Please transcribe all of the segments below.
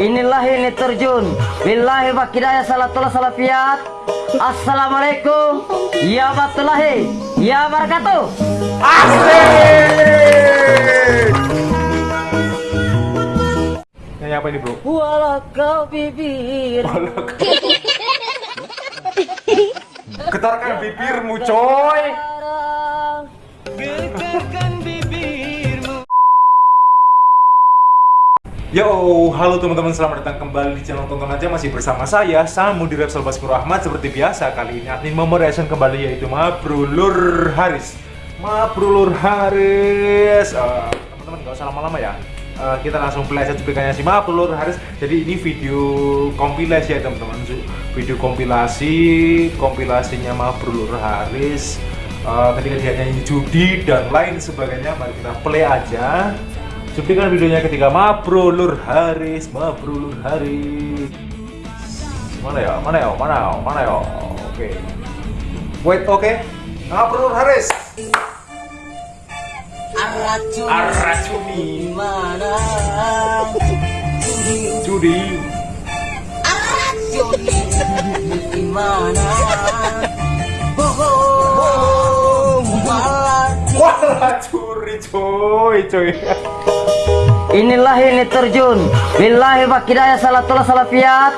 Inilah ini terjun. Billahi wa kidaya salatullah salafiyat. Assalamualaikum. Ya warahmatullahi. Ya barakatuh. Asik! Nyanyi apa ini bro? Walau kau bibir. Getarkan bibirmu coy Yo, halo teman-teman, selamat datang kembali di channel Tonton Aja. Masih bersama saya, Samu di Repsol Baskur Ahmad. Seperti biasa, kali ini admin memoreaction kembali yaitu Mabrulur Haris. Mabrulur Haris. Eh, Teman-teman gak usah lama-lama ya. Eh, Kita langsung play aja cuplikannya si Mabrulur Haris. Jadi ini video kompilasi ya teman-teman. Video kompilasi, kompilasinya Mabrulur Haris. Eh, Ketika dia nyanyi judi dan lain sebagainya Mari kita play aja Cuplikan videonya ketika Mabrulur Haris, Mabrulur Haris. Mana ya? Mana ya? Mana ya? Mana ya? Oke. Wait, oke. Mabrulur Haris. Arracuni Arracuni. mana? Judi. Arracuni di mana? Wah, curi coy, coy. Inilah ini terjun. Billahi wa kidaya salatullah salafiyat.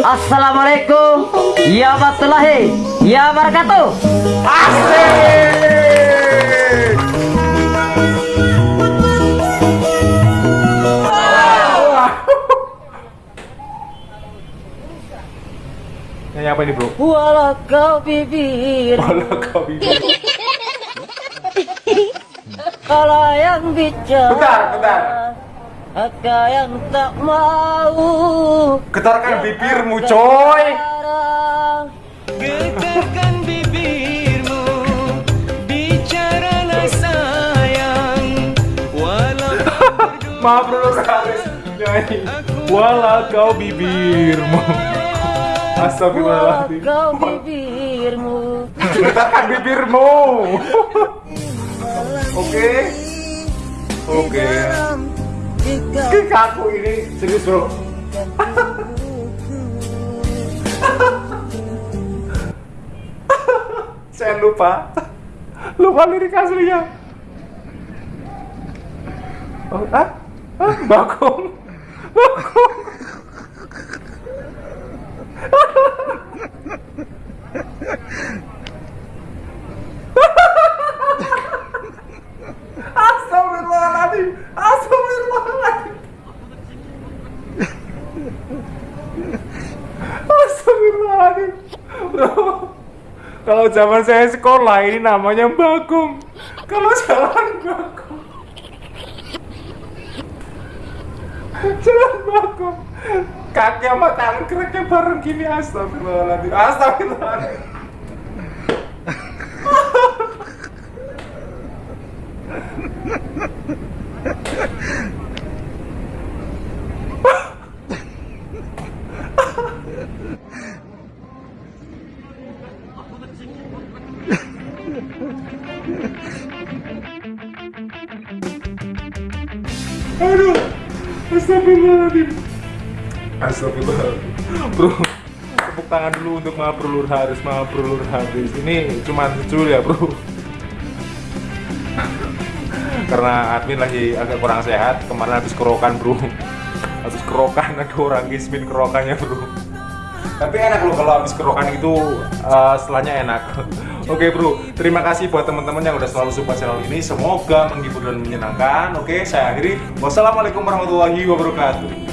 Assalamualaikum. Ya warahmatullahi. Ya barakatuh. Asik. Nyanyi apa ini bro? Walau kau bibir. Walau kau bibir. Kalau yang bicara. Bentar, bentar. Maka yang tak mau. Getarkan bibirmu coy. Getarkan bibirmu Bicaralah sayang Walau Maaf bro Haris. Walau kau bibirmu. Walau Astagfirullahaladzim. kau bibirmu. Getarkan bibirmu. Oke. Oke. Jika Ke kaku ini serius bro. Saya lupa. Lupa lirik aslinya. Oh, ah? Ah, Bagong. Bagong. Astagfirullahaladzim. Astagfirullahaladzim. Astagfirullahaladzim. Bro. Kalau zaman saya sekolah ini namanya bagong. Kalau jalan bagong. Jalan bagong. Kaki sama tangan kereknya bareng gini astagfirullahaladzim. Astagfirullahaladzim. Aduh, astagfirullahaladzim. Astagfirullahaladzim. Bro, tepuk tangan dulu untuk Mabrulur Haris, Mabrulur Haris. Ini cuma secul ya, bro. Karena admin lagi agak kurang sehat, kemarin habis kerokan, bro. Habis kerokan, ada orang gismin kerokannya, bro. Tapi enak loh kalau habis kerokan itu eh, setelahnya enak. Oke bro, terima kasih buat teman-teman yang udah selalu support channel ini. Semoga menghibur dan menyenangkan. Oke, saya akhiri. Wassalamualaikum warahmatullahi wabarakatuh.